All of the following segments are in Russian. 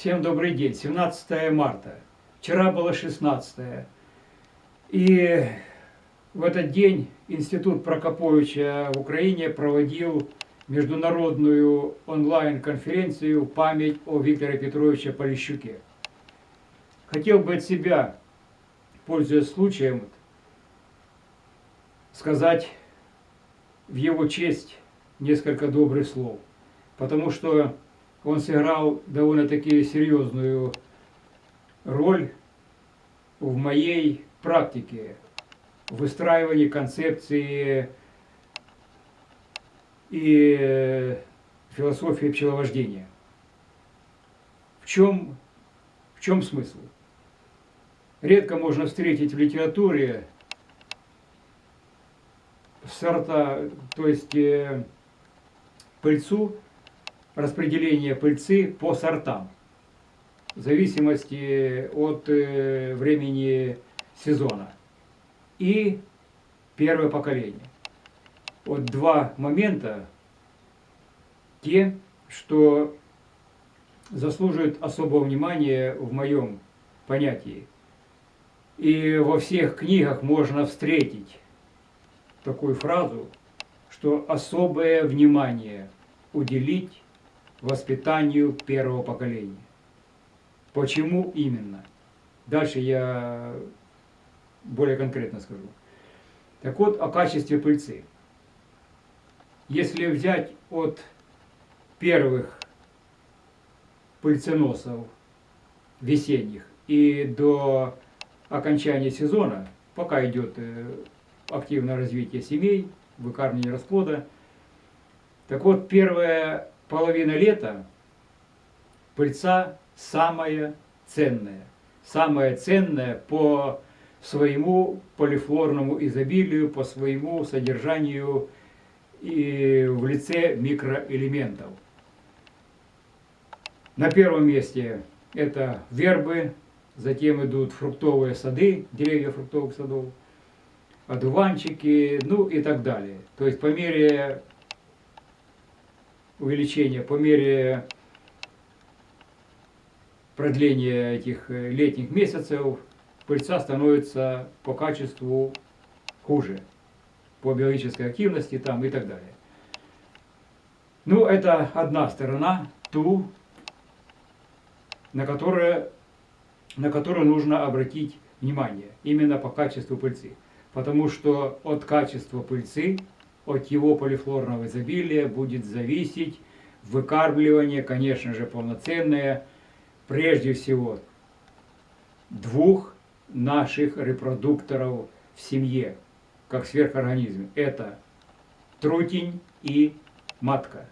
Всем добрый день. 17 марта. Вчера было 16. И в этот день Институт Прокоповича в Украине проводил международную онлайн-конференцию «Память о Викторе Петровиче Полищуке». Хотел бы от себя, пользуясь случаем, сказать в его честь несколько добрых слов, потому что он сыграл довольно-таки серьезную роль в моей практике выстраивании концепции и философии пчеловождения. В чем, в чем смысл? Редко можно встретить в литературе сорта, то есть э, пыльцу, распределение пыльцы по сортам, в зависимости от э, времени сезона. И первое поколение. Вот два момента, те, что заслуживают особого внимания в моем понятии. И во всех книгах можно встретить такую фразу, что особое внимание уделить воспитанию первого поколения. Почему именно? Дальше я более конкретно скажу. Так вот, о качестве пыльцы. Если взять от первых пыльценосов весенних и до окончания сезона, пока идет э, активное развитие семей, выкармливание расплода. Так вот, первая половина лета пыльца самая ценная. Самая ценная по своему полифлорному изобилию, по своему содержанию и в лице микроэлементов. На первом месте это вербы, затем идут фруктовые сады, деревья фруктовых садов, одуванчики, ну и так далее. То есть по мере увеличения, по мере продления этих э, летних месяцев пыльца становится по качеству хуже, по биологической активности там и так далее. Ну, это одна сторона, ту, на, которую, на которую нужно обратить внимание, именно по качеству пыльцы. Потому что от качества пыльцы, от его полифлорного изобилия будет зависеть выкармливание, конечно же, полноценное, прежде всего, двух наших репродукторов в семье, как сверхорганизм. Это трутень и матка.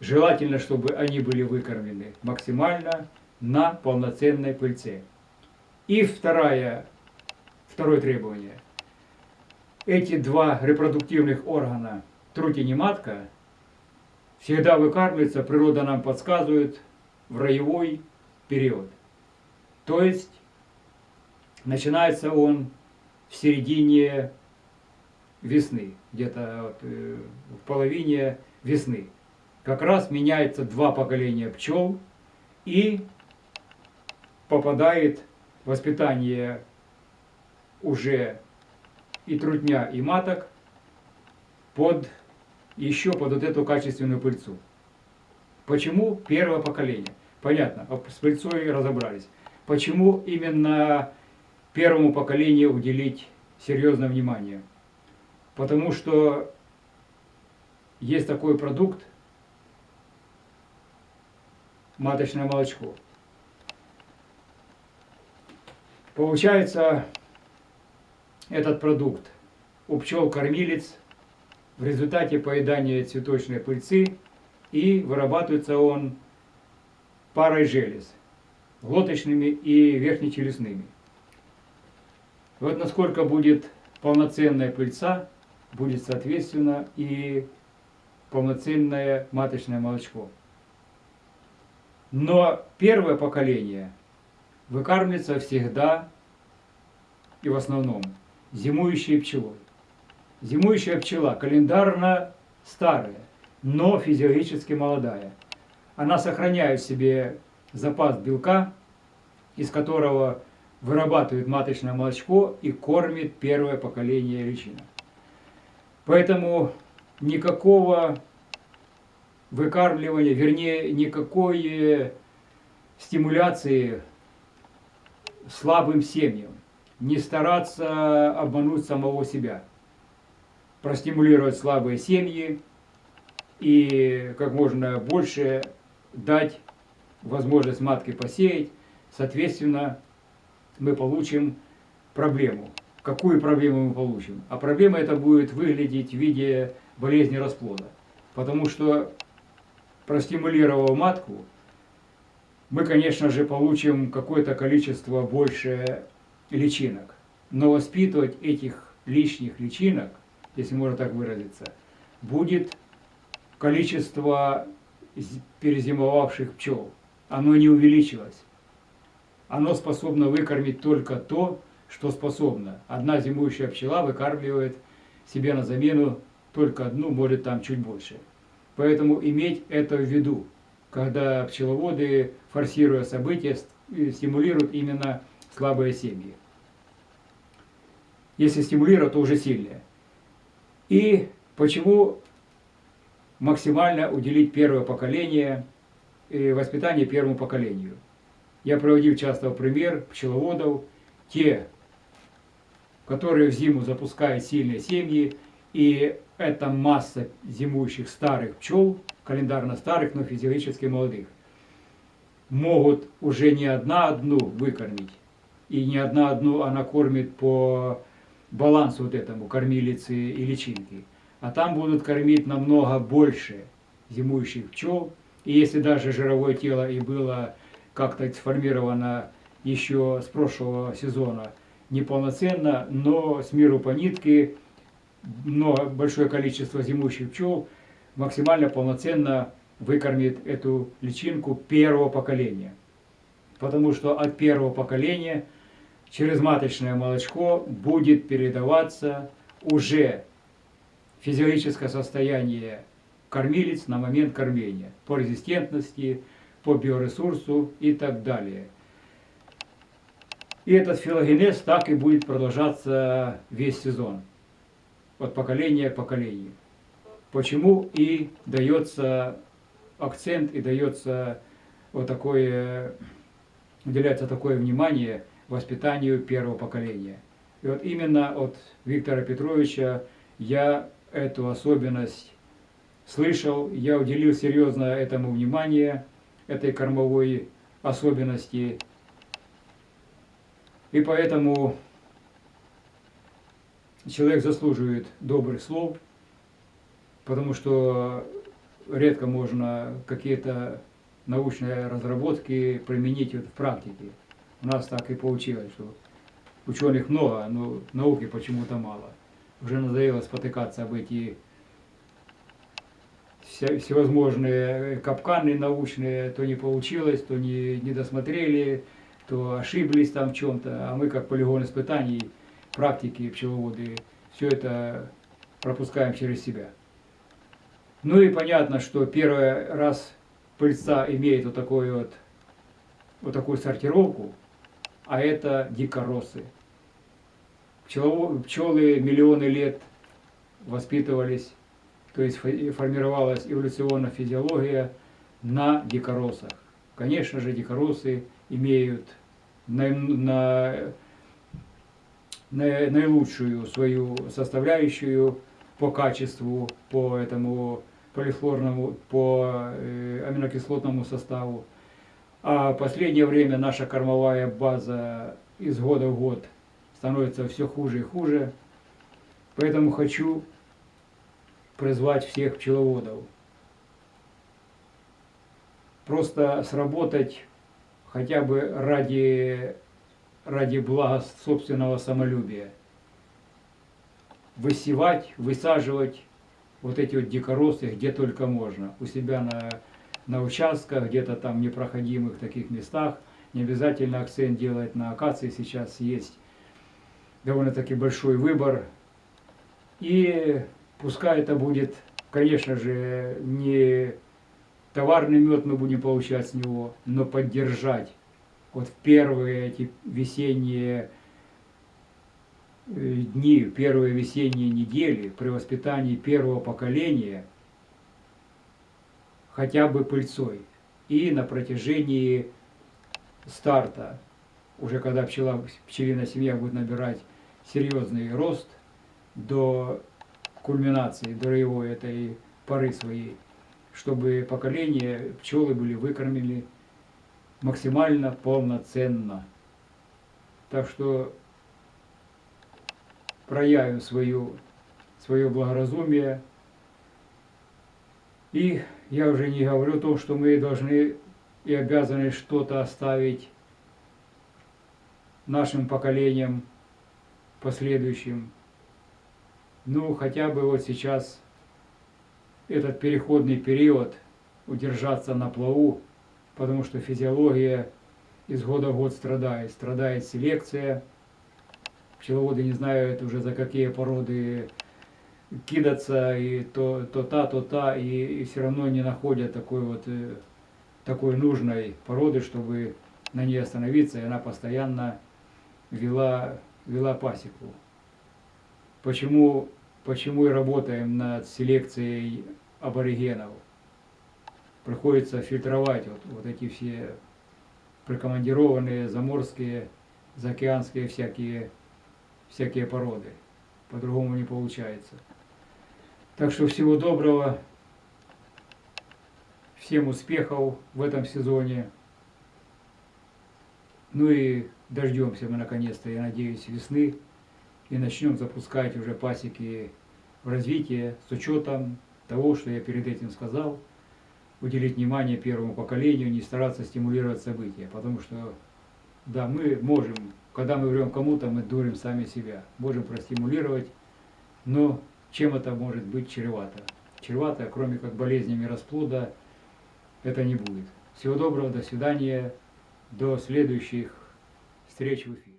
Желательно, чтобы они были выкормлены максимально на полноценной пыльце. И второе, второе требование. Эти два репродуктивных органа, трутень и матка, всегда выкармливаются, природа нам подсказывает, в роевой период. То есть Начинается он в середине весны, где-то э, в половине весны. Как раз меняется два поколения пчел и попадает воспитание уже и трудня, и маток под еще под вот эту качественную пыльцу. Почему первое поколение? Понятно, с пыльцой разобрались. Почему именно первому поколению уделить серьезное внимание. Потому что есть такой продукт, маточное молочко. Получается, этот продукт у пчел-кормилец в результате поедания цветочной пыльцы и вырабатывается он парой желез, глоточными и верхнечелюстными. Вот насколько будет полноценная пыльца, будет, соответственно, и полноценное маточное молочко. Но первое поколение выкармливается всегда и в основном зимующей пчелой. Зимующая пчела календарно старая, но физиологически молодая. Она сохраняет в себе запас белка, из которого вырабатывает маточное молочко и кормит первое поколение личинок. Поэтому никакого выкармливания, вернее, никакой стимуляции слабым семьям. Не стараться обмануть самого себя. Простимулировать слабые семьи и как можно больше дать возможность матке посеять. Соответственно, мы получим проблему. Какую проблему мы получим? А проблема это будет выглядеть в виде болезни расплода. Потому что простимулировав матку, мы, конечно же, получим какое-то количество больше личинок. Но воспитывать этих лишних личинок, если можно так выразиться, будет количество перезимовавших пчел. Оно не увеличилось. Оно способно выкормить только то, что способно. Одна зимующая пчела выкармливает себе на замену только одну, может там чуть больше. Поэтому иметь это в виду, когда пчеловоды, форсируя события, стимулируют именно слабые семьи. Если стимулируют, то уже сильные. И почему максимально уделить первое поколение и воспитание первому поколению? Я проводил часто пример пчеловодов, те, которые в зиму запускают сильные семьи, и это масса зимующих старых пчел, календарно старых, но физиологически молодых, могут уже не одна одну выкормить, и не одна одну она кормит по балансу вот этому, кормилицы и личинки, а там будут кормить намного больше зимующих пчел, и если даже жировое тело и было как-то сформировано еще с прошлого сезона неполноценно, но с миру по нитке много, большое количество зимующих пчел максимально полноценно выкормит эту личинку первого поколения. Потому что от первого поколения через маточное молочко будет передаваться уже физиологическое состояние кормилец на момент кормления по резистентности, по биоресурсу и так далее. И этот филогенез так и будет продолжаться весь сезон от поколения к поколению. Почему и дается акцент, и дается вот такое, уделяется такое внимание воспитанию первого поколения. И вот именно от Виктора Петровича я эту особенность слышал, я уделил серьезно этому внимание, этой кормовой особенности. И поэтому человек заслуживает добрых слов, потому что редко можно какие-то научные разработки применить в практике. У нас так и получилось, что ученых много, но науки почему-то мало. Уже надоело спотыкаться об эти всевозможные капканы научные, то не получилось, то не, не досмотрели, то ошиблись там в чем-то, а мы как полигон испытаний практики пчеловоды, все это пропускаем через себя. Ну и понятно, что первый раз пыльца имеет вот, такой вот, вот такую сортировку, а это дикоросы. Пчелы миллионы лет воспитывались, то есть формировалась эволюционная физиология на дикоросах. Конечно же, дикоросы имеют на, на наилучшую свою составляющую по качеству, по этому полифлорному, по э, аминокислотному составу. А в последнее время наша кормовая база из года в год становится все хуже и хуже. Поэтому хочу призвать всех пчеловодов. Просто сработать хотя бы ради ради блага собственного самолюбия. Высевать, высаживать вот эти вот дикоросы где только можно. У себя на, на участках, где-то там непроходимых таких местах. Не обязательно акцент делать на акации, сейчас есть довольно-таки большой выбор. И пускай это будет, конечно же, не товарный мед мы будем получать с него, но поддержать вот первые эти весенние дни, первые весенние недели при воспитании первого поколения хотя бы пыльцой. И на протяжении старта, уже когда пчела, пчелиная семья будет набирать серьезный рост до кульминации, до его этой поры своей, чтобы поколения пчелы были выкормлены максимально полноценно. Так что проявим свою, свое благоразумие. И я уже не говорю о том, что мы должны и обязаны что-то оставить нашим поколениям последующим. Ну, хотя бы вот сейчас этот переходный период удержаться на плаву, потому что физиология из года в год страдает. Страдает селекция. Пчеловоды не знают уже за какие породы кидаться, и то, то та, то та, и, и все равно не находят такой вот э, такой нужной породы, чтобы на ней остановиться, и она постоянно вела, вела пасеку. Почему, почему и работаем над селекцией аборигенов? Приходится фильтровать вот, вот эти все прикомандированные заморские, заокеанские всякие, всякие породы. По-другому не получается. Так что всего доброго. Всем успехов в этом сезоне. Ну и дождемся мы наконец-то, я надеюсь, весны. И начнем запускать уже пасеки в развитие с учетом того, что я перед этим сказал. Уделить внимание первому поколению, не стараться стимулировать события. Потому что, да, мы можем, когда мы врем кому-то, мы дурим сами себя. Можем простимулировать, но чем это может быть чревато? Чревато, кроме как болезнями расплода, это не будет. Всего доброго, до свидания, до следующих встреч в эфире.